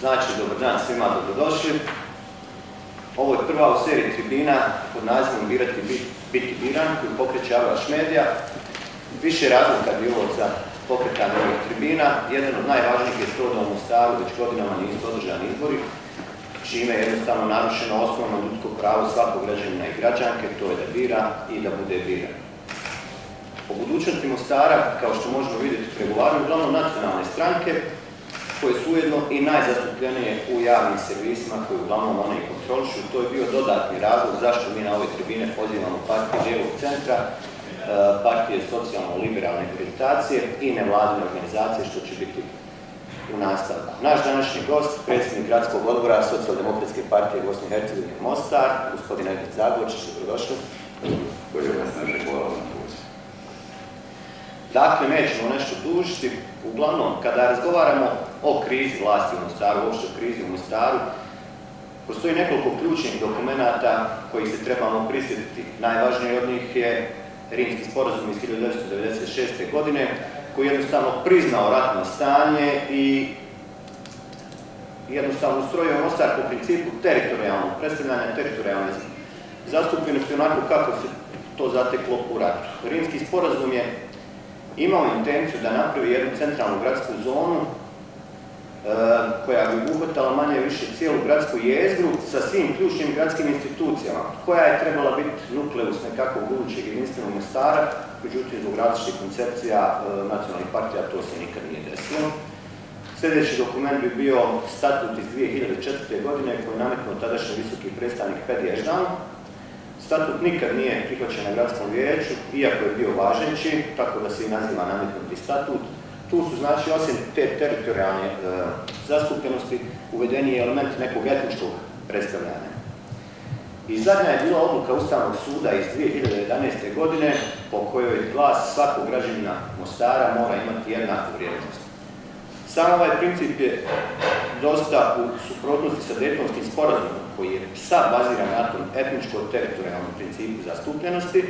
Znači, dobar dan svima, dobrodošli. Ovo je prva u seriji tribina pod nazivom Birati, biti biran, koju pokreće Avlaš Medija. Više razlika bilo za pokretanje ovih tribina. Jedan od najvažnijih je to da u Mostaru već godinama nisu održani izbori, čime je jednostavno narušeno osnovno ljudsko pravo svakog građanina i građanke, to je da bira i da bude biran. O budućnosti Mostara, kao što možemo vidjeti, pregovaraju uglavnom nacionalne stranke, koje su ujedno i najzastupljenije u javnim servisima koje uglavnom one i kontrolišu. To je bio dodatni razlog zašto mi na ove tribine pozivamo partije lijevog centra, e, partije socijalno-liberalne akreditacije i nevladine organizacije što će biti u nastavku. Naš današnji gost, predsjednik gradskog odbora Socijaldemokratske partije Bosne i Hercegovine Mostar, gospodin Edith Zagović, dobrodošli. Dakle, nećemo nešto dužiti. Uglavnom, kada razgovaramo o krizi vlasti u Mostaru, uopšte o krizi u Mostaru, postoji nekoliko ključnih dokumenata koji se trebamo prisjetiti. Najvažniji od njih je Rimski sporazum iz 1996. godine, koji je jednostavno priznao ratno stanje i jednostavno ustrojio Mostar po principu teritorijalnog predstavljanja teritorijalne zastupljenosti onako kako se to zateklo u ratu. Rimski sporazum je imao intenciju da napravi jednu centralnu gradsku zonu e, koja bi obuhvatala manje više cijelu gradsku jezgru sa svim ključnim gradskim institucijama, koja je trebala biti nukleus nekakvog budućeg jedinstvenog Mostara, međutim zbog različitih koncepcija e, nacionalnih partija to se nikad nije desilo. Sljedeći dokument bi bio statut iz 2004. godine koji je nametnuo tadašnji visoki predstavnik Pedi Eždan, Statut nikad nije prihvaćen na gradskom vijeću, iako je bio važeći, tako da se i naziva nametnuti statut. Tu su znači osim te teritorijalne e, zastupljenosti uvedeni element nekog etničkog predstavljanja. I zadnja je bila odluka Ustavnog suda iz 2011. godine po kojoj glas svakog građanina Mostara mora imati jednaku vrijednost. Sam ovaj princip je dosta u suprotnosti sa Daytonskim sporazumom koji je sad baziran na tom etničko-teritorijalnom principu zastupljenosti,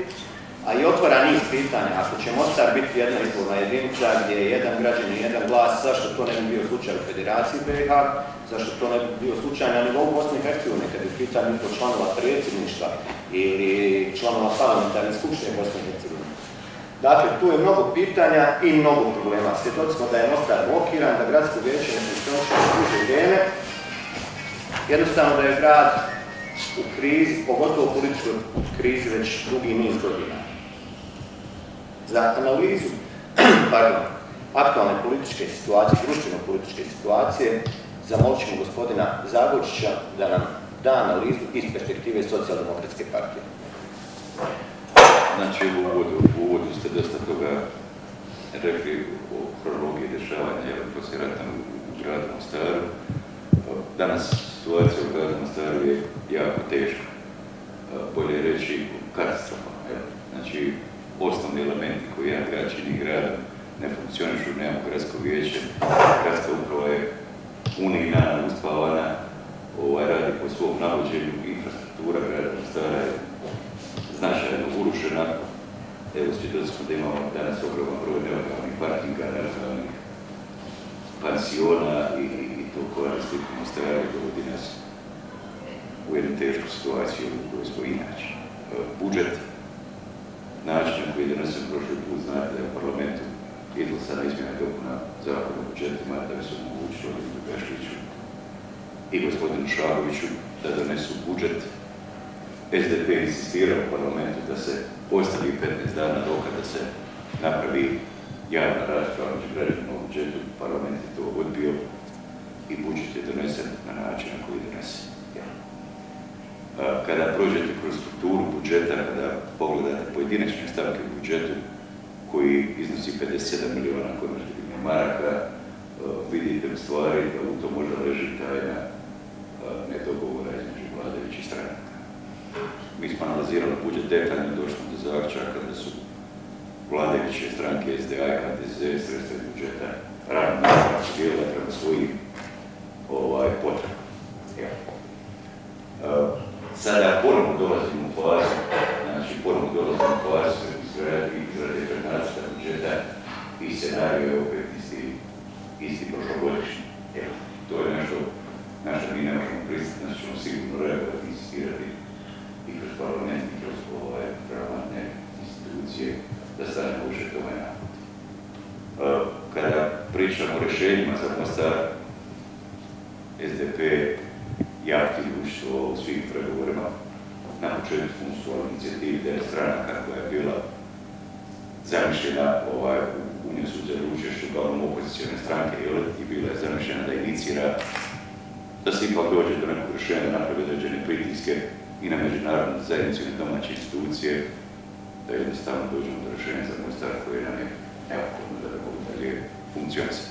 a i otvara niz pitanja. Ako će Mostar biti jedna izborna jedinica gdje je jedan građan i jedan glas, zašto to ne bi bio slučaj u Federaciji BiH, zašto to ne bi bio slučaj na nivou Bosne i Hercegovine, kad je pitanje članova predsjedništva ili članova parlamentarne skupštine Bosne i Hercegovine. Dakle, tu je mnogo pitanja i mnogo problema. Svjedoci smo da je Mostar blokiran, da gradsko vijeće ne funkcioniše duže vrijeme. Jednostavno da je grad u krizi, pogotovo u političkoj krizi, već drugi niz godina. Za analizu pardon, aktualne političke situacije, društveno-političke situacije, zamolit ćemo gospodina Zagočića da nam da analizu iz perspektive socijaldemokratske partije. Znači u uvodu, uvodu ste dosta toga rekli o kronologiji dešavanja poslije rata u gradu Mostaru. Danas situacija u gradu Mostaru je jako teška, bolje reći katastrofalna. Znači, osnovni elementi koji jedan grad čini grada ne funkcionišu, nemamo gradsko vijeće, gradska uprava je unijna, uspavana, ovaj, radi po svom navođenju, infrastruktura grada Mostara je značajno urušena. Evo, svjedoci smo da imamo danas ogroman broj nelegalnih parkinga, nelegalnih pansiona i, i to koristi stvari dovodi nas u jednu tešku situaciju u kojoj smo inače. Budžet, način koji je donesen prošli put, znate da je u parlamentu izglasana izmjena dopuna zakona budžetima da bi se omogućilo Gašliću i gospodinu Šagoviću da donesu budžet SDP insistirao u parlamentu da se ostavi 15 dana roka da se napravi javna rasprava među građanima u budžetu, parlament je to odbio i budžet je donesen na način na koji je donesen. Kada prođete kroz strukturu budžeta, kada pogledate pojedinačne stavke u budžetu koji iznosi 57 milijuna konvertibilnih maraka, vidite u stvari da u to možda leži tajna nedogovora između vladajućih strana mi smo analizirali budžet detaljno, došli do zaključaka da su vladajuće stranke SDA i HDZ sredstva budžeta radno dijelila prema svojim ovaj, potrebama. Ja. Uh, sada ponovno dolazimo u fazu, znači ponovno dolazimo u fazu izrade nacrta budžeta i scenariju je opet isti, isti prošlogodišnji. Ja. To je nešto ovaj navod. Kada pričamo o rješenjima za Mostar, SDP je aktivno učestvovao u svim pregovorima. Na početku smo su inicijativi da je stranaka koja je bila zamišljena ovaj, u nju su uzeli učešću uglavnom opozicijone stranke i bila je zamišljena da inicira da se ipak dođe do nekog rješenja napravi određene pritiske i na međunarodnu zajednicu i na domaće institucije, da jednostavno dođemo do rješenja za Mostar koje nam je neophodno da bi mogu dalje funkcionisati.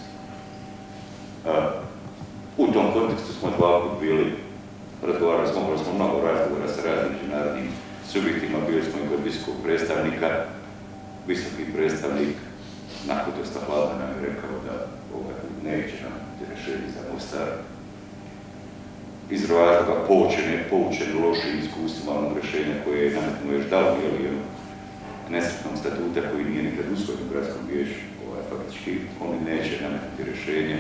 U tom kontekstu smo dva put bili, razgovarali smo, imali smo mnogo razgovora sa raznim međunarodnim subjektima, bili smo i kod visokog predstavnika, visoki predstavnik nakon dosta hladno nam je rekao da ovaj, neće nam rješenje za Mostar, iz razloga poučene, poučene lošim iskustvima onog rješenja koje je nametno još dao ili ono nesretnog statuta koji nije nikad usvojen u gradskom vijeću, ovaj, faktički oni neće nametnuti rješenje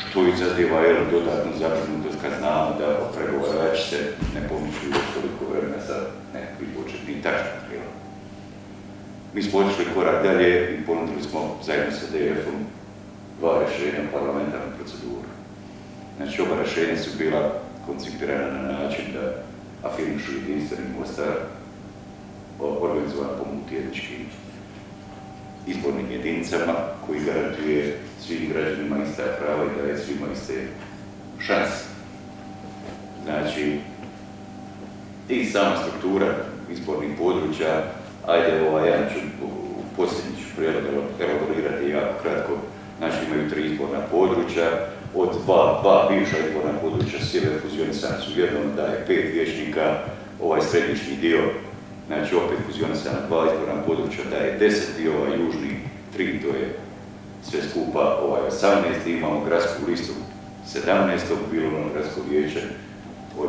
što izaziva jedan dodatnu zabrinutost kad znamo da pregovarači se ne pomiču još toliko vremena sa nekakvim početnim tačnim Mi smo otišli korak dalje i ponudili smo zajedno sa DF-om dva rješenja parlamentarnu proceduru. Znači, oba rješenja su bila koncipirana na način da afirmišu jedinstveni Mostar, organizovan po multijetičkim izbornim jedinicama koji garantuje svim građanima ista prava i daje svima iste šanse. Znači, i sama struktura izbornih područja, ajde ovaj, ja ću posljednji ću prijedlog elaborirati jako kratko, znači imaju tri izborna područja, od dva, dva bivša izborna područja sjever fuzionisana su jednom daje pet vječnika, ovaj središnji dio Znači opet fuzionisana dva izborna područja daje 10 i ovaj južni 3, to je sve skupa ovaj 18. Imamo gradsku listu 17. bilo ono gradsko vijeće od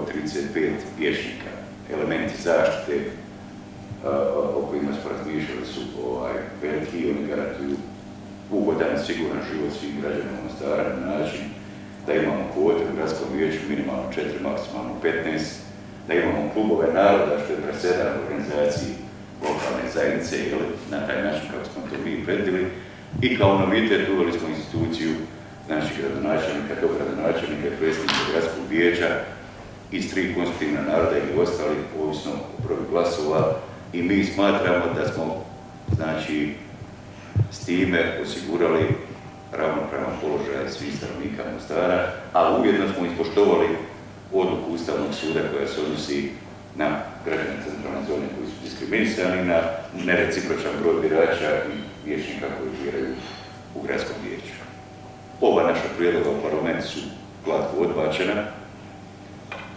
35 vječnika. Elementi zaštite o kojima smo razmišljali su ovaj, veliki i oni garantuju ugodan, siguran život svim građanima Mostara na način da imamo kvote u gradskom vijeću minimalno 4, maksimalno 15, da imamo klubove naroda, što je presedan organizaciji lokalne zajednice ili na taj način kako smo to mi predili. I kao novitet uveli smo instituciju znači gradonačelnika, dogradonačelnika i predsjednika gradskog vijeća iz tri konstitutivna naroda ili ostali, ovisno o broju glasova. I mi smatramo da smo znači s time osigurali ravnopravan položaj svih stanovnika Mostara, a ujedno smo ispoštovali odluku Ustavnog suda koja se odnosi na građane centralne zone koji su diskriminisani, na nerecipročan broj birača i vječnika koji biraju u gradskom vijeću. Ova naša prijedloga u parlamentu su glatko odbačena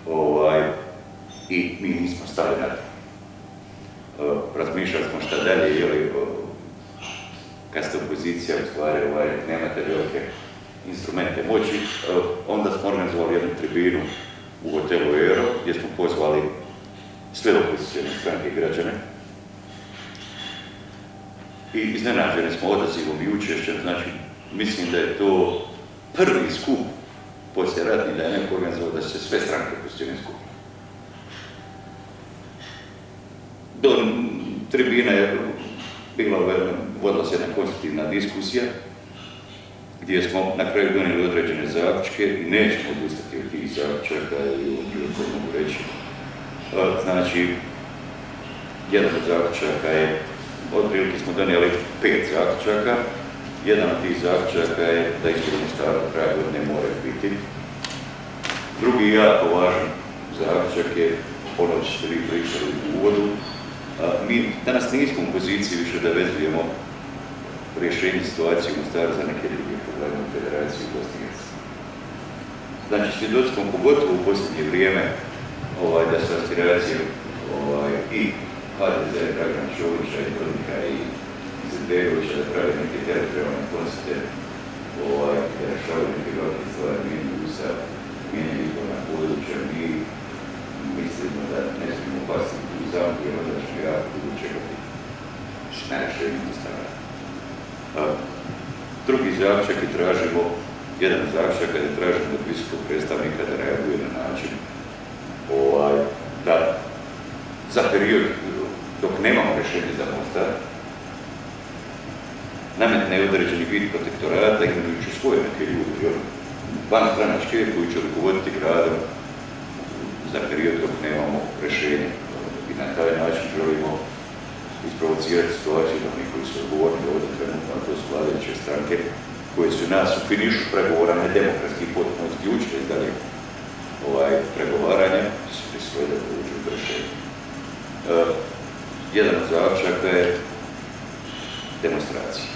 ovaj, i mi nismo stali na to. E, razmišljali smo šta dalje, je li kad ste opozicija, u stvari ovaj, nemate velike instrumente moći, onda smo organizovali jednu tribinu u hotelu Ero, gdje smo pozvali sve opozicijne stranke i građane. I iznenađeni smo odazivom i učešćem, znači mislim da je to prvi skup poslije ratni da je neko organizovao da se sve stranke opozicijne skupi. Do tribina je se jedna konstruktivna diskusija gdje smo na kraju donijeli određene zaključke i nećemo odustati od tih zaključaka i u mogu reći. Znači, jedan od zaključaka je, otprilike smo donijeli pet zaključaka, jedan od tih zaključaka je da ispravno staro kraja godine mora biti. Drugi jako važan zaključak je ono što ste vi pričali u uvodu. Mi danas nismo u poziciji više da vezujemo rješenje situacije u Mostaru za neke druge probleme u Federaciji Bosne Znači, svjedoci smo pogotovo u posljednje vrijeme ovaj, da su aspiracije ovaj, i HDZ, Dragan Čovića i Dodika i Izetbegovića da pravi neke teritorijalne konstate ovaj, da rešavaju neke velike stvari, mijenju Ustav, mijenju izborna područja, mi mislimo da ne smijemo pasiti u zamku, jer onda ćemo jako dugo čekati na rešenju Ustava. Drugi zaključak i tražimo, jedan zaključak kada tražimo od visokog predstavnika da reaguje na način ovaj, da za period dok nemamo rješenje za Mostar, nametne određeni vid protektorata imenujući svoje neke ljudi, van stranačke koji će rukovoditi gradom za period dok nemamo rešenje. I na taj način želimo isprovocirati situaciju da oni koji su odgovorni ovdje trenutno, to su vladajuće stranke, koje su nas u finišu pregovora ne demokratski potpuno isključili iz dalje ovaj, pregovaranja, su prisvoje da povuču rešenje. Uh, jedan od završaka je demonstracija.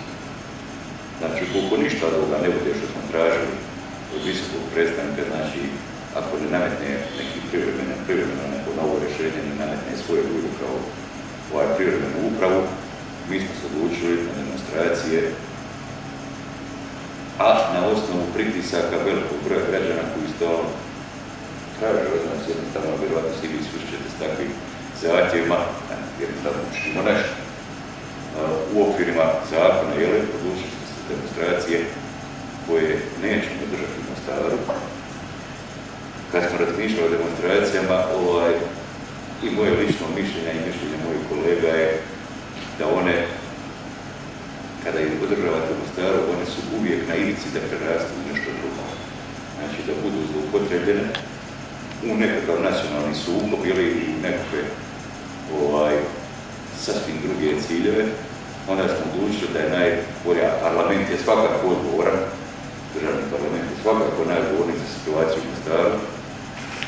Znači, koliko ništa ovoga ne bude što smo tražili od visokog predstavnika, znači, ako ne nametne neki privremeno, privremeno neko novo rješenje, ne nametne svoje ljude kao ovaj privremenu upravu, mi smo se odlučili na demonstracije, a na osnovu pritisaka velikog broja građana koji to traže od nas jednostavno, vjerovatno svi vi susrećete s takvim zahtjevima, jednostavno učinimo nešto. U okvirima zakona, jel, odlučili smo se demonstracije koje nećemo držati na Mostaru. Kad smo razmišljali o demonstracijama, ovaj, i moje lično mišljenje i mišljenje mojih kolega je da one, kada ih podržavate u Mostaru, one su uvijek na ivici da prerastu u nešto drugo. Znači da budu zloupotrebljene u nekakav nacionalni sukob ili u nekakve ovaj, sasvim druge ciljeve, onda smo odlučili da je najbolja, parlament je svakako odgovoran, državni parlament je svakako najodgovorniji za situaciju u Mostaru,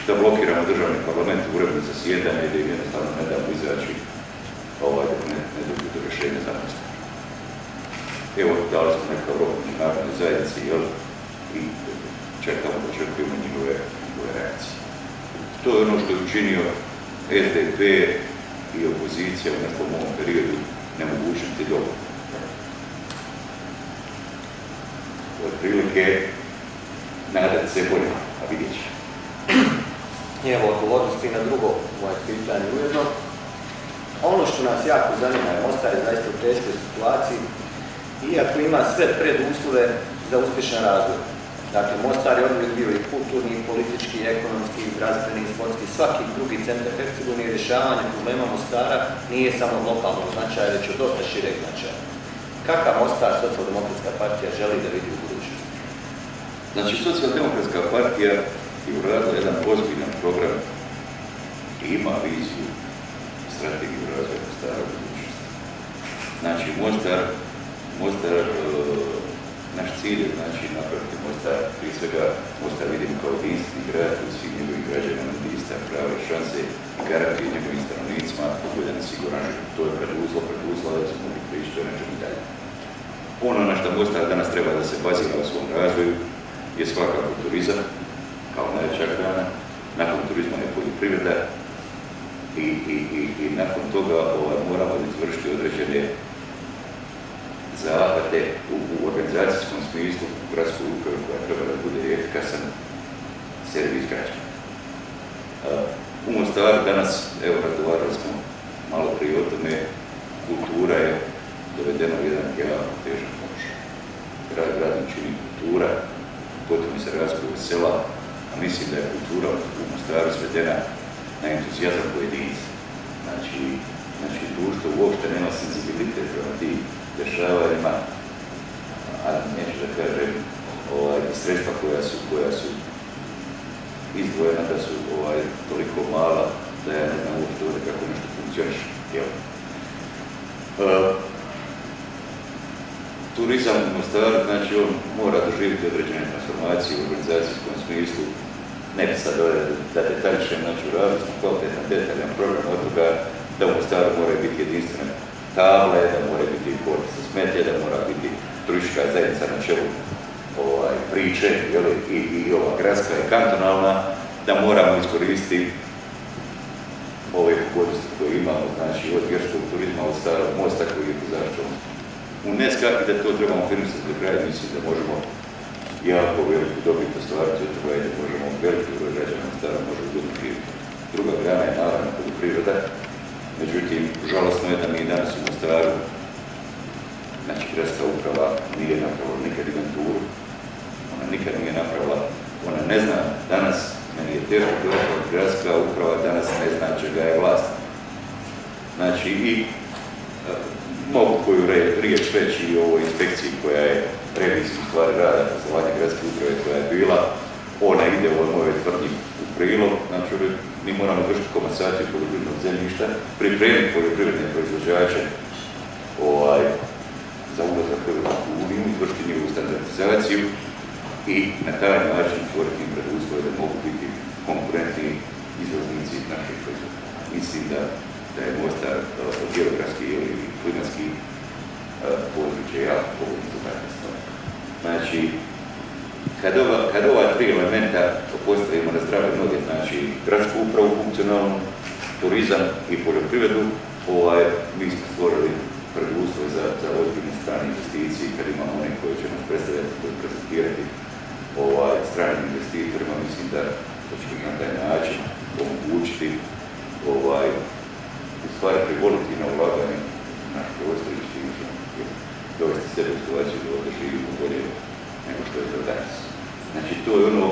da blokiramo državni parlament u uredno zasjedanje i da im jednostavno ne damo izaći ovaj, ne, ne do rješenja za. Evo, dali smo neka rok narodne zajednici, jel? I čekamo, očekujemo njihove, njihove reakcije. To je ono što je učinio SDP i opozicija u nekom ovom periodu nemogućnosti dobro. Od prilike nadat se bolje, a vidjet će. Evo, odgovornost i na drugo moje pitanje ujedno. Ono što nas jako zanima je Mostar je zaista u teškoj situaciji, iako ima sve preduslove za uspješan razvoj. Dakle, Mostar je odmah bio i kulturni, i politički, i ekonomski, i zdravstveni, i sportski, svaki drugi centar Hercegovine i rješavanje problema Mostara nije samo lokalnog značaja, već od dosta šireg značaja. Kakav Mostar socijaldemokratska partija želi da vidi u budućnosti? Znači, socijaldemokratska partija je uradila jedan ozbiljan program i ima viziju strategiju razvoja Mostara u budućnosti. Znači, Mostar, Mostar naš cilj je znači napraviti Mostar, prije svega Mostar vidimo kao jedinstveni grad u svih njegovih građana na ista prava i šanse i garanti njegovim stanovnicima, na siguran to je preduzlo, preduzlo da se mogli prići to nečemu dalje. Ono na što Mostar danas treba da se bazira u svom razvoju je svakako turizam, kao najveća grana, nakon turizma je poljoprivreda i, i, i, i nakon toga ovaj, moramo izvršiti određene zahvate u, u organizacijskom smislu u gradskoj upravi koja treba da bude efikasan servis građana. U Mostaru danas, evo razgovarali smo malo prije o tome, kultura je dovedena u jedan jako težak položaj. Grad gradom čini kultura, potom se razvoj sela, a mislim da je kultura u Mostaru svedena na entuzijazam pojedinca. Znači, znači društvo uopšte nema senzibilitet prema tim dešavanjima, a neću da kažem, ovaj, sredstva koja su, koja su izdvojena da su ovaj, toliko mala da ja ne znam uopšte ovdje kako nešto funkcioniš. Jel? Uh, Mostaru, znači on mora doživjeti određene transformacije u organizacijskom smislu. Ne bi sad ovdje da detaljišem, znači u radu smo kvalitetan, detaljan program od toga da u Mostaru moraju biti jedinstvene table, da mora biti port za smetje, da mora biti turistička zajednica na čelu ovaj, priče, jeli, i, i ova gradska i kantonalna, da moramo iskoristiti ove pogodnosti koje imamo, znači od vjerskog turizma, od starog mosta koji je zaštom UNESCO i da to trebamo firmisati do kraja, mislim da možemo jako veliku dobit ostvariti od toga da možemo veliki broj građana stara može biti Druga grana je naravno poljoprivreda, Međutim, žalostno je da mi danas u Mostaru, znači gradska uprava nije napravila nikad inventuru, ona nikad nije napravila, ona ne zna danas, meni je teško gledati, gradska uprava danas ne zna čega je vlast. Znači i mogu koju riječ reći i o ovoj inspekciji koja je reviziju stvari rada poslovanja gradske uprave koja je bila, ona ide u mojoj tvrdnji u prilog, znači mi moramo vršiti komasaciju poljoprivrednog zemljišta, pripremiti poljoprivredne proizvođače ovaj, za ulazak u Europsku uniju, izvršiti njihovu standardizaciju i na taj način stvoriti im preduslove da mogu biti konkurentni izvoznici naših proizvoda. Mislim da, da je Mostar geografski ili klimatski područje jako pogodno za takve stvari. Znači, kad ova, kad ova tri elementa postavimo na zdrave noge, znači gradsku upravu funkcionalnu, turizam i poljoprivredu, ovaj, mi smo stvorili preduslove za, za ozbiljne strane investicije, kad imamo one koje će nas predstavljati, prezentirati ovaj, stranim investitorima, mislim da to će na taj način omogućiti ovaj, u stvari privoliti na ulaganje naš prostor i što dovesti sebe u situaciju da ovdje živimo bolje nego što je to danas. Znači to je ono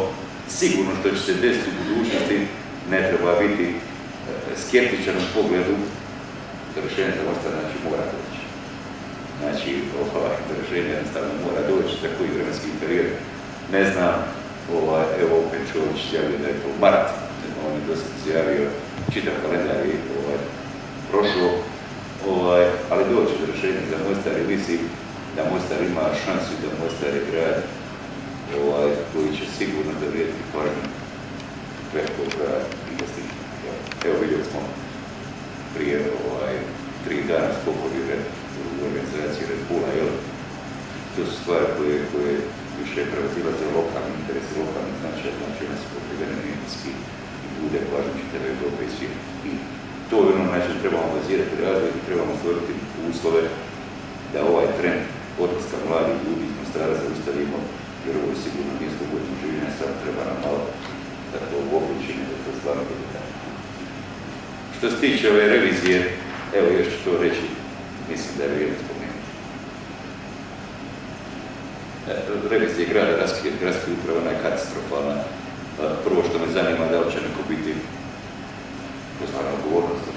sigurno što će se desiti u budućnosti, ne treba biti e, skeptičan u pogledu da rješenje za Mostar znači mora doći. Znači, da rješenje jednostavno mora doći za koji vremenski period. Ne znam, ovaj, evo opet Čović javio da je to marat, on je dosta izjavio čitav kalendar i ovaj, prošlo, ovaj, ali doći do rješenja za Mostar i mislim da Mostar ima šansu da Mostar je grad ovaj, koji će sigurno dovrijeti pažnju velikog grada investitora. Evo vidjeli smo prije ovaj, tri dana skokovi u organizaciji Red Bulla, jel? To su stvari koje, koje više prevazilaze lokalni interesi, lokalni značaj, znači one su pokrivene medijski i bude pažnju čitave i. I to je ono način trebamo bazirati razvoj i trebamo stvoriti uslove da ovaj trend odlaska mladih ljudi iz Mostara zaustavimo, jer ovo je sigurno mjesto u kojem življenja, sad treba nam malo da to uobličimo, da to stvarno bude tako. Što se tiče ove revizije, evo još ću to reći, mislim da je vrijedno spomenuti. E, revizija grada gradske uprave, ona je katastrofalna. E, prvo što me zanima da li će neko biti pozvana odgovornost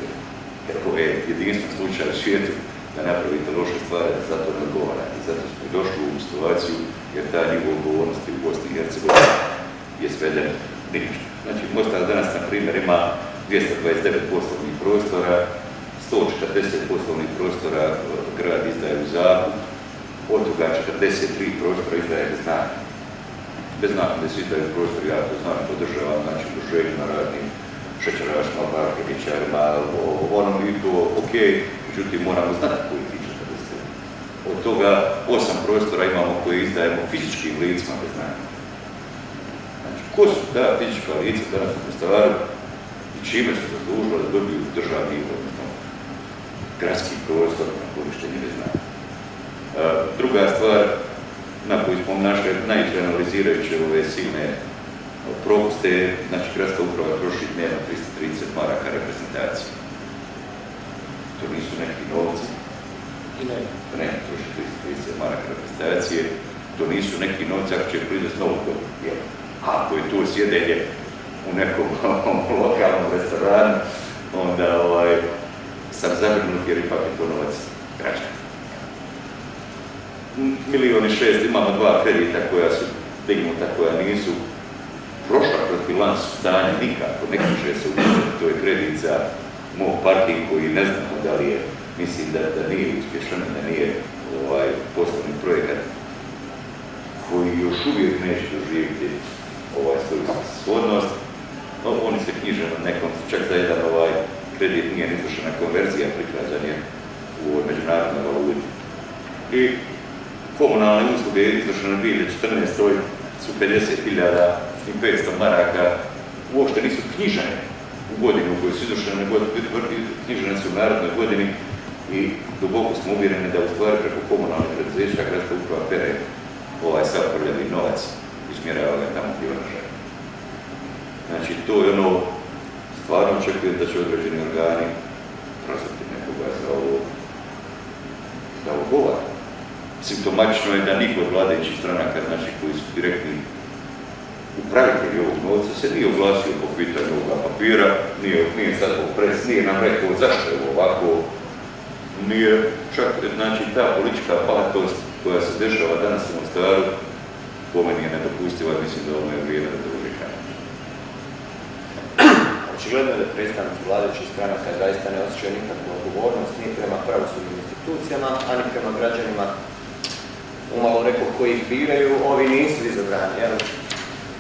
jer ovo je jedinstven slučaj u svijetu da napravite loše stvari, za to ne odgovara. I zato smo došli u situaciju jer ta njegova odgovornost u Bosni i Hercegovini je sveden ništa. Znači, Mostar danas, na primjer, ima 229 poslovnih prostora, 140 poslovnih prostora grad izdaje u zakup, od toga 43 prostora izdaje bez naknade. Bez naknade svi izdaju prostor, ja to znam, podržavam, znači, na raznim šećerašima, parkiničarima, ono i to ok, međutim moramo znati koji ti 40. Od toga osam prostora imamo koje izdajemo fizičkim licima bez naknade. Znači, ko su ta fizička lica danas u Mostaru i čime su zaslužili da dobiju državni odnosno gradski prostor na korištenje bez naknade. Druga stvar na koju smo našli najče analizirajuće ove silne propuste, znači gradska uprava troši dnevno 330 maraka reprezentacije. To nisu neki novci. I ne. Ne, troši 330 maraka reprezentacije. To nisu neki novci ako će proizvesti novu godinu. Ako je to sjedenje u nekom lokalnom restoranu, onda ovaj, sam zabrinut jer ipak je to novac građana. Milioni šest, imamo dva kredita koja su dignuta, koja nisu prošla kroz bilans stanja nikako, ne kaže se u to je kredit za moj parking koji ne znamo da li je, mislim da, da nije uspješan, da nije ovaj poslovni projekat koji još uvijek neće doživjeti ovaj svoju svodnost. No, oni se knjiže na nekom, čak za jedan ovaj kredit nije izvršena konverzija, prikazan je u međunarodnoj valuti. I komunalne usluge izvršene 2014. su 50.000 i 500 maraka uopšte nisu knjižene u godinu u kojoj su izvršene, knjižene su u narodnoj godini i duboko smo uvjereni da u stvari preko komunalnih preduzeća gradska uprava pere ovaj sav prljavi novac i smjerava ga tamo gdje ona žele. Znači, to je ono, stvarno očekujem da će određeni organi prozvati nekoga za ovo, da ovo govara. Simptomatično je da niko od vladajućih stranaka, znači koji su direktni upravitelj ovog novca se nije oglasio po pitanju ovoga papira, nije, nije sad pres, nije nam rekao zašto je ovako, nije čak, znači ta politička pahatost koja se dešava danas u Mostaru, po meni je nedopustiva, mislim da ovo je vrijeme da uvijek Očigledno je da predstavnici vladajućih stranaka zaista ne osjećaju nikakvu odgovornost ni prema pravosudnim institucijama, ani prema građanima. Umalo rekao koji ih biraju, ovi nisu izabrani, jel?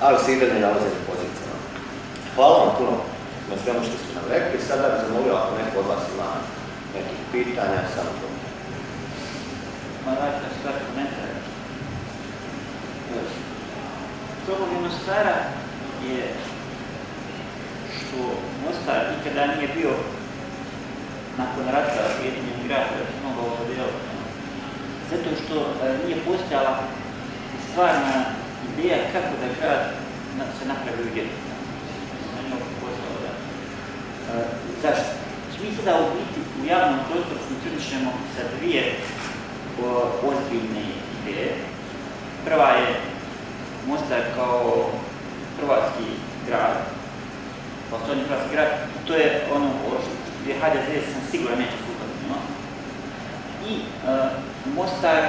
Ali se i dalje nalaze na pozicijama. Hvala vam puno na svemu što ste nam rekli. Sada bih zamolio ako neko od vas ima nekih pitanja, samo to. Ma dajte. Problem Mostara je što Mostar nikada nije bio nakon rata jedinjen grad da se mogao. Zato što e, nije postojala stvarna ideja kako da grad se napravi u jednu. E, zašto? Mi sada u biti u javnom prostoru funkcionišemo sa dvije ozbiljne ideje. Prva je Mostar kao hrvatski grad, osnovni hrvatski grad, to je ono gdje HDZ sam siguran neće sukladiti. No? I uh, Mostar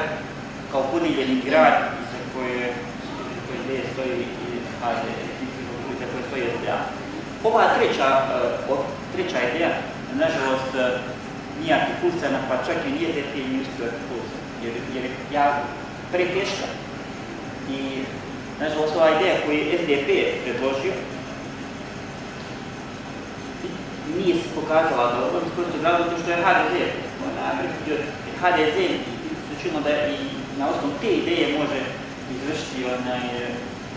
kao podijeljeni grad za koje, koje ideje stoji i HDZ, za koje stoji SDA. Ova treća, uh, treća ideja, nažalost, uh, nije artikulcana, pa čak i nije uspio artikulcana, jer, jer je jako preteška. I, nažalost, ova ideja koju je SDP predložio, nije se pokazala dobro, iz prostog što je HDZ prihvatio. HDZ se da i na osnovu te ideje može izvršiti onaj,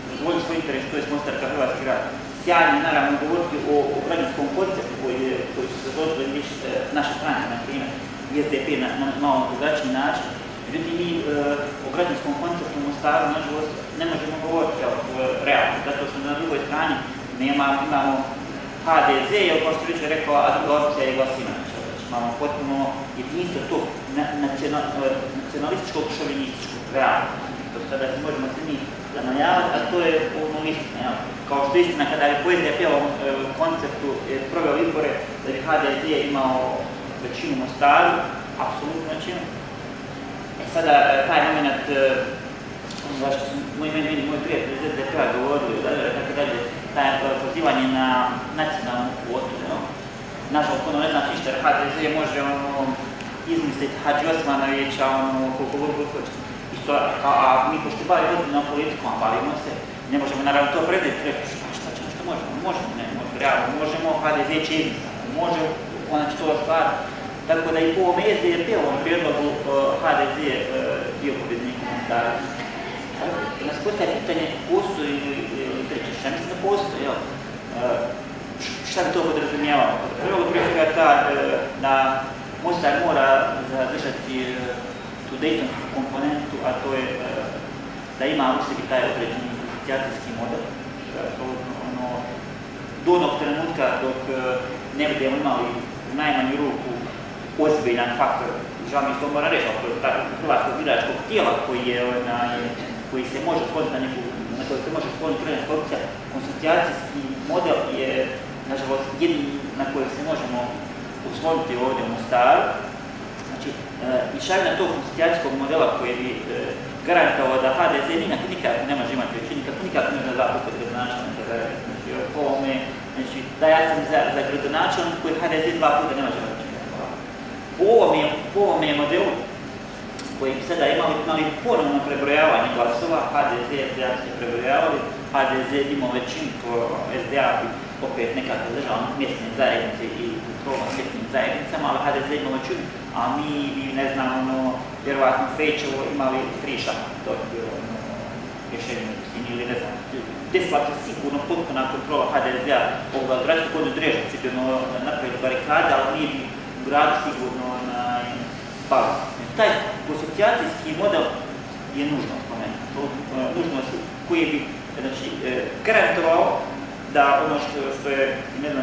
zadovoljiti svoj interes, to je Mostar kao hrvatski grad. Sjajno naravno govoriti o, o građanskom konceptu koji, je, su zadovoljili viš, e, naše stranke, na primjer, SDP na, na malo drugačiji način. Međutim, mi e, o građanskom konceptu u Mostaru, nažalost, ne možemo govoriti kao realno, zato što na drugoj strani nema, imamo HDZ je, kao što već rekao, a druga opcija je Glasinović. Imamo potpuno jedinstvo tog nacionalističkog, šovinističkog realno. To sada možemo se mi zanajavati, a to je ono istina. Ja. Kao što istina, kada je poezija pjela e, konceptu je proveo izbore, da bi HDZ imao većinu Mostaru, apsolutnu većinu. E sada, e, taj moment, e, zašto su moji meni, moji prijatelji iz SDP-a govorili, da, tako dalje, taj pozivanje na nacionalnu kvotu, no? Nažalost, ono ne znači ništa, jer HDZ može ono, izmisliti Hadži Osmanovića, ono, koliko god god a, a mi pošto bavi ozbiljno politikom, a bavimo se, ne možemo naravno to predati, reći šta, šta ćemo, šta možemo, možemo, ne, možemo, realno, možemo, HDZ će izmisliti, može, ona će to stvar. Tako da i po ovom SDP-ovom prijedlogu uh, HDZ uh, bio pobjednik u Mostaru. Nas postaje pitanje, postoji li treće, šta mislim da postoji, jel? Šta bi to podrazumijevalo? Prvo prije svega ta da Mostar mora zadržati tu Daytonsku komponentu, a to je da ima u sebi taj određeni asocijacijski model. Ono, do onog trenutka dok ne budemo imali u najmanju ruku ozbiljan faktor, žao mi to mora reći, hrvatskog biračkog tijela koji je, onaj, koji se može skloniti na neku, na koji se može skloniti kredenska opcija, konsocijacijski model je, nažalost, jedini na koji se možemo usloniti ovdje u Mostaru. I šaljena tog konsocijacijskog modela koji bi e, garantovao da HDZ nikako ne može imati većinu, nikako, nikako ne može zapustiti gradonačelnika za znači, po ovome, znači, da ja sam za, za gradonačelnik koji HDZ dva puta ne može imati po ovome, po ovome modelu koji bi sada imali, imali ponovno prebrojavanje glasova, HDZ i SDA se prebrojavali, HDZ imao većinu, SDA bi opet nekako držao mjesne zajednice i kontrolno mjesnim zajednicama, ali HDZ većinu, a mi bi, ne znam, ono, vjerovatno Fejčevo imali tri šaka, to je bilo ono, rješenje u ili ne znam, desila se sigurno potpuna kontrola HDZ-a ovoga gradskog kod Drežnici bi ono napravili barikade, ali nije bi u gradu sigurno na palo. Taj asocijacijski model je nužno spomenuti. To uh, nužno koji bi znači, e, garantovao da ono što, što je jedna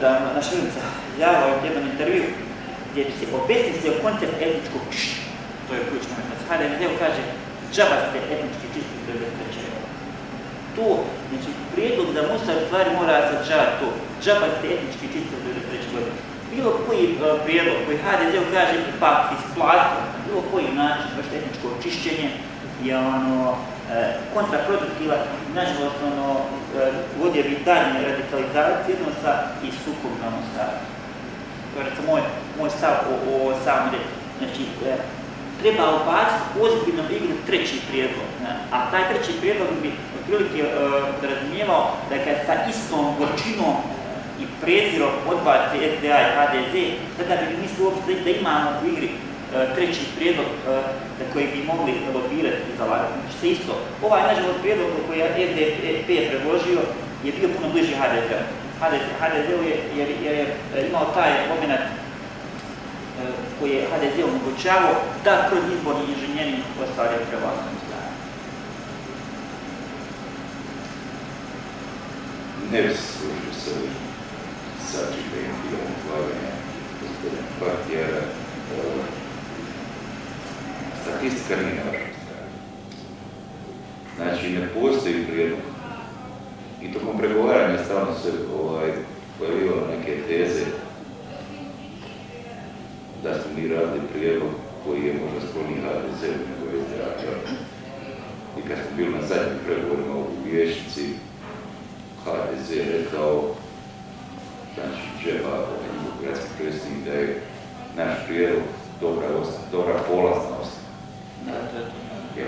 da naša Ilica javila u jednom intervju gdje bi se obesmislio koncept etničkog čišća. To je ključno. Znači, HDZ kaže džaba ste etnički čisti do 93. To, znači, prijedlog da Mostar stvari mora sadržavati to. Džaba ste etnički čisti do 93. godine. Bilo koji e, prijedlog koji HDZ kaže pa isplatio na bilo koji način baš etničko očišćenje je ono kontraproduktivan, nažalost ono e, vodio bi daljnje radikalizacije odnosa i sukob na. To je moj, moj stav o, o samom Znači, treba ubaciti ozbiljno igru treći prijedlog. A taj treći prijedlog bi otprilike uh, razumijevao da kad sa istom gorčinom i prezirom odbaci SDA i HDZ, tada bi mislili uopšte da imamo u igri treći prijedlog uh, za koji bi mogli lobirati i zalagati. Znači se isto, ovaj nažalost prijedlog koji je SDP predložio je bio puno bliži HDZ-u. HDZ, je, imao taj moment koji je HDZ omogućavao da kroz izborni inženjering ostvaruje prevlasnu stranu. Ne bi se služio sa sačinjenim dijelom izlaganja gospodina Partijara. Statistika nije na vašoj strani. Znači, ne postoji prijedlog. I tokom pregovaranja stalno se ovaj, pojavljivalo neke teze da smo mi radili prijedlog koji je možda skloniji HDZ nego SDA. I kad smo bili na zadnjim pregovorima u vješnici, HDZ je rekao, znači Džeba, gradski predsjednik, da je naš prijedlog dobra, dobra polazna Ja,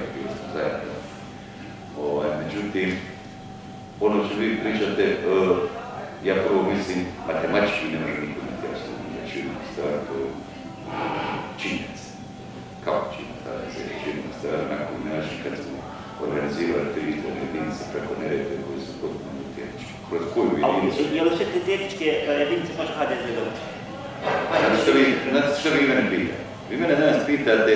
zajedno. Ovaj, međutim, ono što vi pričate, uh, ja prvo mislim, matematički ne može niko imati apsolutno većinu stvar, to je činjenica. Kako činjenica? Se činjenica stvar na koji način kad smo organizirali te izborne jedinice preko neredbe koje su potpuno identične. Kroz koju jedinicu? Je li sve te tehničke jedinice može HDZ dobiti? Znate što vi mene pitate? Vi mene danas pitate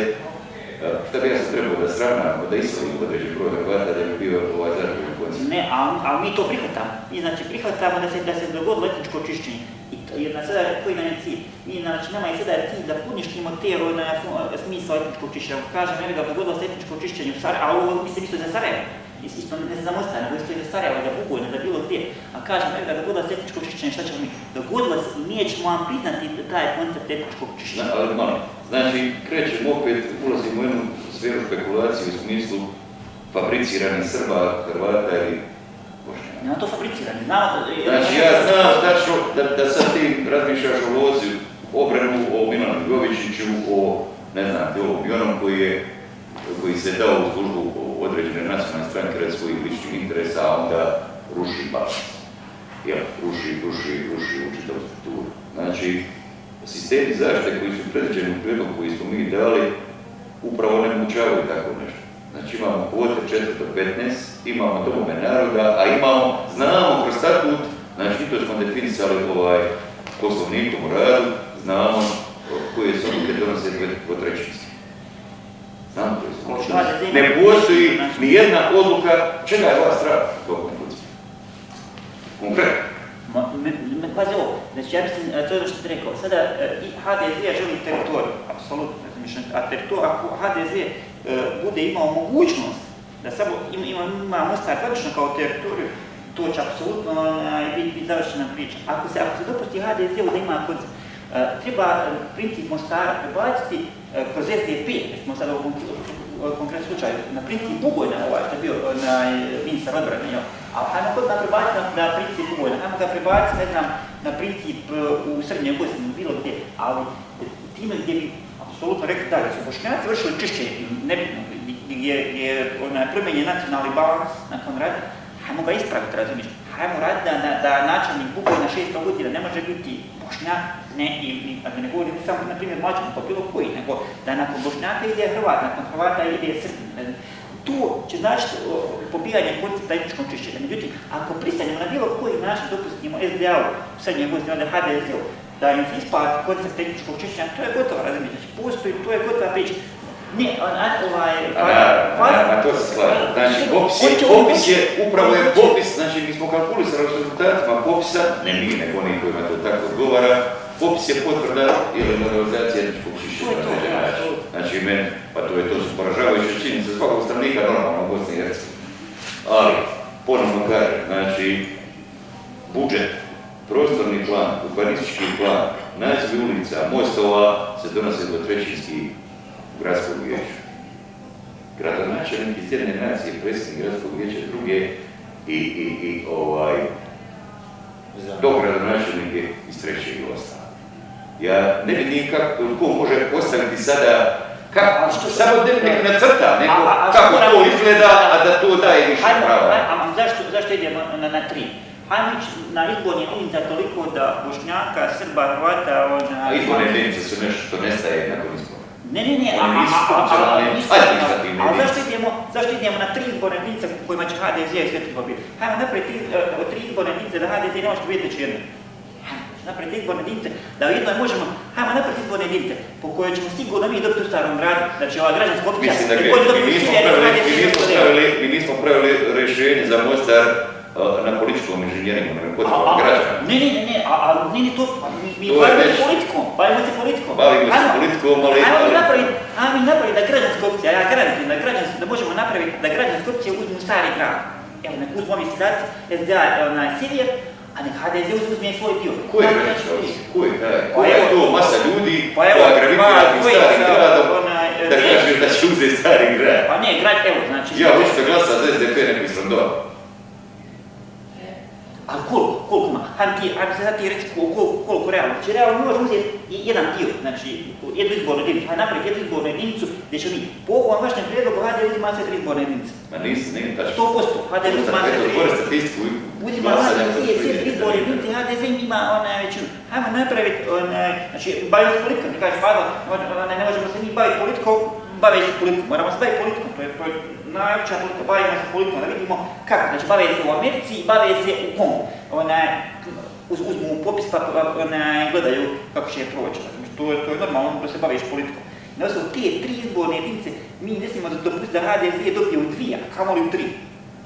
šta bi ja se trebao da sravnamo, da islovim određen broj Hrvata da bi bio ovaj zadovoljni koncept? Ne, al mi to prihvatamo. Mi znači prihvatamo da se, da se dogodilo etničko čišćenje. I to, jer na sada koji nam je cilj? Mi znači nama je sada cilj da poništimo te na smisao etničkog čišćenja. Kažem, evo da dogodilo se etničko čišćenje a ovo mislim isto za Sarajevo. Isto ne za Mostar, nego isto za Sarajevo, za Bugojno, za bilo gdje. A kažem, evo da dogodilo se etničko čišćenje, šta ćemo mi? Dogodilo se i mi ćemo vam priznati taj koncept etničkog čišćenja. Zna, ali malo, znači krećemo opet, ulazimo u jednu sferu spekulacije u smislu fabriciranih Srba, Hrvata ili Bošnjaka. Nema to fabricirani, znamo to. Znači ja znam tačno da, da sad ti razmišljaš o lozi, obranu o Milanu Jovičiću, o ne znam, i onom koji je koji se dao u službu određene nacionalne stranke radi svojih ličnih interesa, a onda ruši balans. Jel, ruši, ruši, ruši strukturu. Znači, sistemi zaštite koji su predviđeni u prijedlogu koji smo mi dali, upravo ne mogućavaju tako nešto. Znači imamo kvote 4 do 15, imamo domove naroda, a imamo, znamo kroz statut, znači to smo definisali ovaj poslovnikom u radu, znamo koje su odluke donose dvotrećinski. Odluke. Ne postoji ni jedna odluka, čega je vas strah tokom funkcije? Konkretno. Pazi ovo, znači ja mislim, to je ono što ti rekao, sada i HDZ želi teritoriju, apsolutno, a teritoriju, ako HDZ bude imao mogućnost da samo ima, ima, Mostar tradično kao teritoriju, to će apsolutno biti, završena priča. Ako se, ako se dopusti HDZ-u da ima koncept, treba princip Mostara prebaciti kroz SDP, smo sad u konkretnom slučaju, na princip Bugojna, ovaj što je bio na ministar odbrane, jo. A hajmo kod da prebaciti na, na princip Bugojna, hajmo ga prebaciti, ne znam, na princip u Srednjoj Bosni, bilo gdje, ali time gdje bi apsolutno rekli da, da su Bošnjaci vršili čišćenje, nebitno, gdje je promenjen nacionalni balans nakon rada, hajmo ga ispraviti, razumiješ? Hajmo raditi da, da, da načelnik Bugoj na 600 godina ne može biti Bošnjak, ne, i, i da ne govorim samo, na primjer, mlađan, pa bilo koji, nego da nakon Bošnjaka ide Hrvat, nakon Hrvata ide Srbin. Tu će znači pobijanje koncepta etničkom čišćenja. Međutim, ako pristanemo na bilo koji način dopustimo SDA-u, srednje Bosne, onda HDZ-u, da im se isplati koncept tehničkog čišćenja, to je gotovo, razumijete, znači postoji, to je gotova priča. Ne, on, ovaj... A, to se slažem. Znači, popis je, popis je, upravo je popis, znači mi smo kalkulisali rezultatima popisa, ne mi, nego oni kojima to tako odgovara, popis je potvrda ili normalizacija etničkog čišćenja na. Znači, meni, pa to je to su poražavajuće činjenice svakog stranika normalno u Bosni i Hercegovini. Ali, ponovno kažem, znači, budžet, prostorni plan, urbanistički plan, nazivi ulica, mostova se donose dvotrećinski u gradskom vijeću. Gradonačelnik iz jedne nacije, predsjednik gradskog vijeća druge i, i, i ovaj, dogradonačelnik je iz trećeg i ostalo. Ja ne vidim kako, ko može postaviti sada kako, što- samo da nek nacrta, nego A- a- kako to izgleda, a da to daje više Hajmo, prava. hajmo, zašto, zašto idemo na, na tri? Hajmo ići na izborni jedinica toliko da Bošnjaka, Srba, Hrvata, ona... A izborne jedinice su nešto što nestaje nakon. Ne, ne, ne, a, a, a, a, a zašto, idemo, zašto idemo na tri izborne jedinice kojima će HDZ sve pobiti? Hajmo naprej tri, uh, tri izborne jedinice da HDZ ne može pobiti čirno. Naprej tri izborne jedinice da jedno možemo, hajmo naprej izborne jedinice po kojoj ćemo sigurno mi dobiti u starom gradu, znači ova građanska opcija, Mislim da gre, mi nismo pravili rešenje za Mostar na političkom inženjeringu, nego a- građana. Ne, ne, ne, ne, a, a ne, ne, to, pa mi, mi bavimo se politikom, bavimo se politikom. Bavimo se politikom, ali- Ajmo mi napraviti, ajmo mi napraviti da građanska opcija, ja garantujem da građanska, da možemo napraviti da građanska opcija uzmu stari grad. Evo, nek uzmu ovi sedaci, SDA, onaj Sirijev, a nek HDZ uzme svoj dio. Ko je građanska opcija? Ko je taj? Pa Ko je to masa ljudi Pa koja gravitira tim dvojica, starim gradom onaj, da ne. kaže da će uzeti stari grad? Pa ne, grad, evo, znači... Ja hoću da glasa za SDP, nek mi srandova. Ali koliko, koliko ima? Hajde ti, hajde se sad ti reći koliko, koliko realno. Znači realno mi možemo uzeti jedan dio, znači jednu izbornu jedinicu. Hajde napraviti jednu izbornu jedinicu gdje će mi po ovom vašem prijedlogu hajde uzima sve tri izborne jedinice. Ma nisi, ne, tačno. 100%, hajde uzima Eto, tri. otvori statistiku Uzima hajde za sve, tri izborne jedinice, HDZ ima onaj većinu. Hajmo napraviti, onaj, znači bavimo se politikom, ti kažeš onaj, ne možemo se mi baviti politikom, bave se politikom, moramo se baviti politikom, to je, to je najveća politika, bavimo se politikom, da vidimo kako, znači bave se u Americi, bave se u Kongu, onaj, uz, uzmu popis pa pa, onaj, gledaju kako će je proći, znači, to, to je normalno da se baviš politikom. Na osnovu te tri izborne jedinice mi ne smijemo da dopustiti da HDZ dobije u dvije, a kamoli u tri.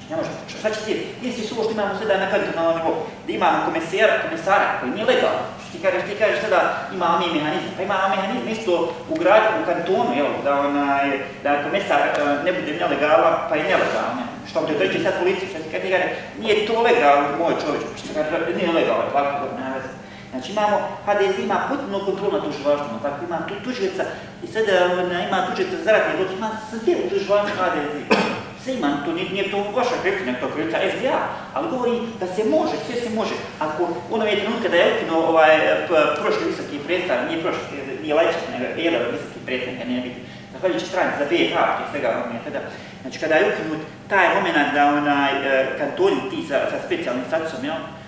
Ne može, šta će ti, isti su ovo što imamo sada na kantonalnom nivou, da imamo komesara, komesara koji nije legalan. Ti kažeš, ti kažeš sada imamo mi mehanizam, pa imamo mehanizam isto u gradu, u kantonu, jel, da, onaj, da komesar e, ne bude nelegalan, pa i nelegalan. ne. Što ti dođe sad policija, što ti kaže, nije to legalno, moj čovječ, što kaže, nije legalno, tako da veze. Znači imamo, HDZ ima potpuno kontrolu nad tužilaštvom, tako ima tu i sada ona, ima tužica za zločine, ima sve u tužilaštvu HDZ. Sve ima, to nije, nije to vaša krivca, nego to krivca SDA, ali govori da se može, sve se može. Ako u onom je trenutka da je ukinuo ovaj prošli visoki predstavnik, nije prošli, nije Lajčak, nego jedan visoki predstavnik, nije biti, zahvaljujući stranici za BiH, prije svega on je tada. Znači kada je ukinut taj moment da onaj e, kantoni ti sa, sa specijalnim statusom, jel, to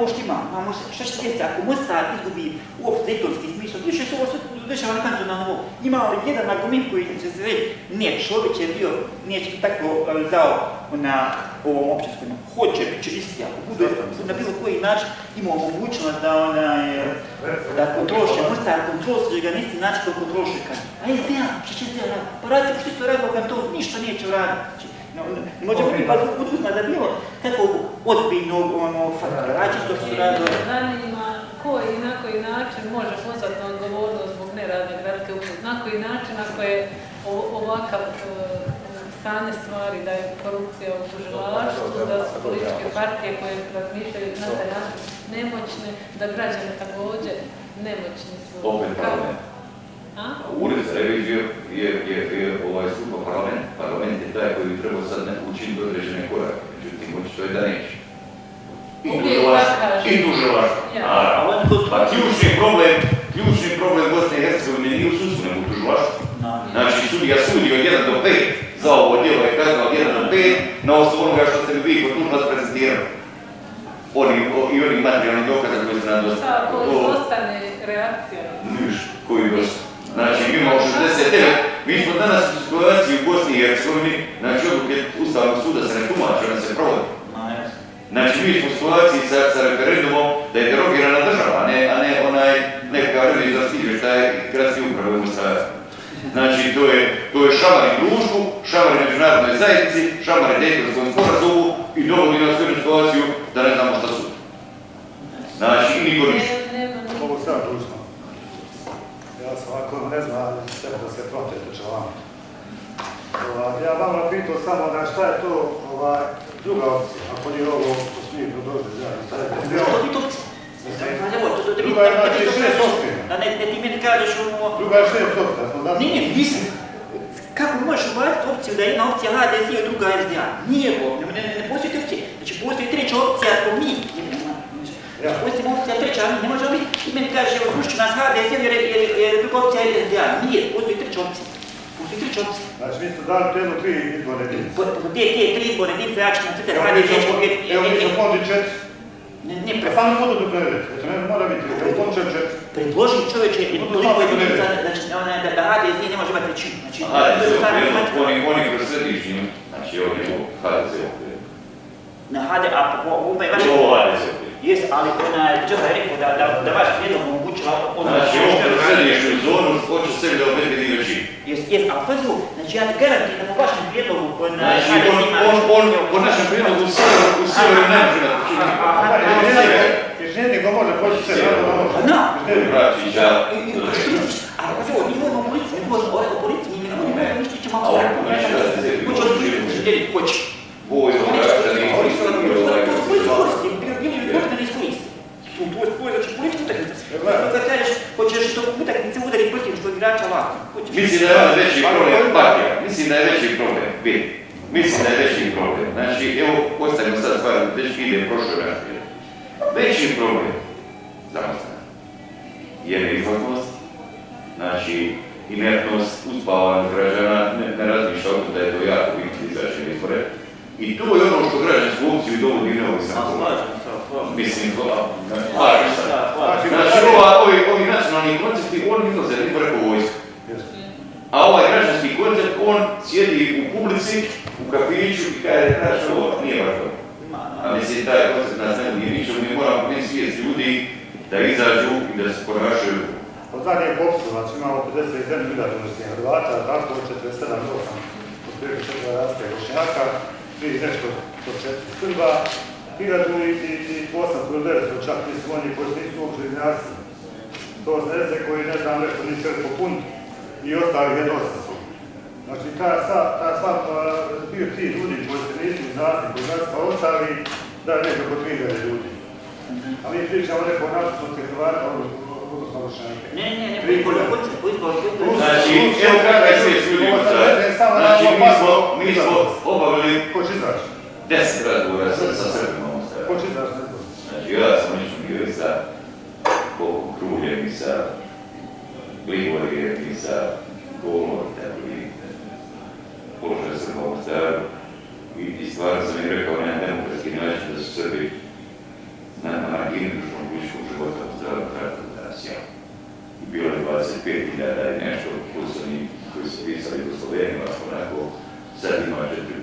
ovo što imamo, šta će desiti ako Mostar izgubi uopšte dejtonski smisao, više se ovo sve dešava na. Imamo li jedan argument koji će se reći, ne, Šović je bio, nije će tako zao na ovom općinskom, hoće, će isti, ako bude na bilo koji način imao mogućnost da ona je, da kontroliše Mostar, kontroliše ga na isti način kao kontroliše kan. A SDA, šta će SDA raditi? Pa radite što radilo kantonu, ništa neće uraditi. Znači, možemo mi pa poduzma da bilo kakvog ozbiljnog ono, faktora, čisto što se radilo. Zanima ko i na koji način može pozvati na odgovornost zbog nerada gradske uprave, na koji način ako je o- ovakav e, stanje stvari, da je korupcija u tužilaštvu, da su političke partije koje razmišljaju na taj način nemoćne, da građani također nemoćni su. Opet Kako-? Ured za reviziju je, je, je ovaj stupa parlament. Parlament je taj koji bi trebao sad ne učiniti određene korake. Međutim, očito je da neće. I tužilaštvo. to Pa ključni problem, ključni problem Bosne i Hercegovine nije u sudstvu, nego u tužilaštvu. Znači, sudija sudi od 1 do 5, za ovo djelo je kazna od 1 do 5, na osnovu onoga što ste vi kod tužnost prezentirali. Oni, o, I onih materijalnih dokaza koji su nam dostavili. To- izostane reakcija? Niš, koji dosta. Znači, mi imamo 69, mi smo danas u situaciji u Bosni i Hercegovini, znači odluke Ustavnog suda se ne tumače, one se jasno. Znači, mi smo u situaciji sa, sa referendumom da je derogirana država, a ne, a ne onaj nekakav revizorski izvještaj gradske uprave u. Znači, to je, to je šamar i društvu, šamar i međunarodnoj zajednici, šamar i Dejtonskom sporazumu i dovodi nas u jednu situaciju da ne znamo šta su. Znači, niko ništa. Mogu sad. Ovako ne ali sve da se proteče vam. Ovaj, ja vam pitao samo na šta je to ovaj, druga opcija, ako nije ovo što smo mi predložili zajedno. Šta je to? Opcija? Druga je, da- da- znači, da- šest da- općina. Da ne, ti meni kažeš ono... Druga je šest opcija, smo znači... Nije, mislim, kako možeš ubaciti opciju da jedna opcija HDZ i druga SDA? Nije ovo, ne, ne, ne postoji te opcije. Znači postoji treća opcija smo mi. Освен опция трича, не може да и ми каже, връща на сега десен, jer je druga opcija je idealna. Nije, postoji treća opcija. Postoji treća opcija. Znači, vi ste dali prijedlog tri izborne jedinice. Gdje je tri izborne jedinice, ja ću na Twitter, radi nešto... Evo mi smo pondi četiri. Ne, ne, pre... Samo budu do prevedete, to ne mora biti, evo počeo četiri. Predloži čoveče, toliko jedinica, znači, ona, da, da HDZ ne može imati većinu. Znači, Aha, to je stvarno imati... Oni, oni koji se dižnju, znači, ovdje u HDZ-u. Na HD, a po ovome... Ovo HDZ-u. Okviru. Jes, ali ona je Džoha je rekao da, da, da vaš prijedlog omogućava ono... Znači, on kroz središnju zonu hoće sebi da obezbedi većinu. Jes, jes, ali pazi ovo, znači ja ti garantujem da po vašem prijedlogu on Znači, HDZ on, ima... on, on, po našem prijedlogu u sjeveru, u sjeveru ne može da Inženjer ko može poći se, naravno da može. Pa da. Inženjer. Vračića, Ali pazi ovo, mi govorimo o policiji, mi govorimo o policiji, mi ne govorimo o ništa ćemo A ovo, apstraktno. znači, HDZ bi Hoće od ljudi željeli, hoće. boj za građani, Oni su to svoje koristi, bilo bilo je dobro da ne iskoristi. Tu to je tvoj, znači politička utakmica. Kad kažeš, hoćeš to utakmice udariti protiv što igrača ovako. Hoćeš. Mislim da je ovo veći problem partija, mislim da je veći problem, vidi, mislim da je veći problem. Znači, evo, postavimo sad stvar, već ide prošlo razvije. Veći problem, zamostavno, je neizlaznost, znači, inertnost, uspavanost građana, ne, ne razmišlja o da je to jako bitno izaći izbore. I to je ono što građansku opciju dovodi se, slažem. Mislim, slažem se. Znači, ovi, ovi nacionalni koncepti, oni izlaze po vojsku. A ovaj građanski koncept, on sjedi u publici, u kafiću i kaže, znaš ovo, nije. Ma, A mislim, taj koncept nas ne ničemu, mi moramo prije svijest ljudi da izađu i da se ponašaju. Po zadnjem popisu, znači imamo 51 milijard unosnih Hrvata, tako 47, 8, otprilike 4 raste Bošnjaka, 3 nešto do 4 Srba, 1000 i, i, i 800 ili 900 čak nisu oni koji nisu uopće izjasni. To znese koji ne znam nešto ni čer popun i ostali jedno 800. Znači ta sva, ta sva, a, bio ti ljudi koji se nisu izjasni, koji znači pa ostali, da je nekako 3000 ljudi. A mi pričamo neko o napušnosti Hrvata, odnosno Bošnjake. Ne, ne, ne, po izboru koncept, po izboru koncept. Znači, evo je Znači, mi smo, mi smo obavili Ko će izaći? 10 razgovora sa Srbima u izbor? Znači, ja sam lično bio i sa Kruljem i sa Gligorijem i sa Golom tako i položaj Srba u Mostaru. I, stvarno sam im rekao na demokratski način da su Srbi na, margini društvenog političkog života u Mostaru kratko danas ja. I bilo je 25.000 i nešto plus oni koji su pisali do Slovenima, onako sad ima 4.500